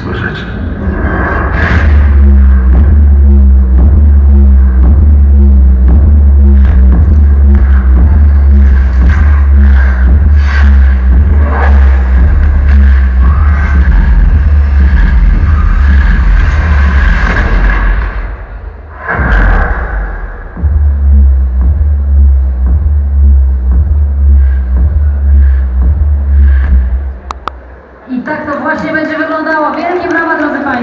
сумасшедший. Właśnie będzie wyglądało. Wielkie brawa, drodzy Państwo.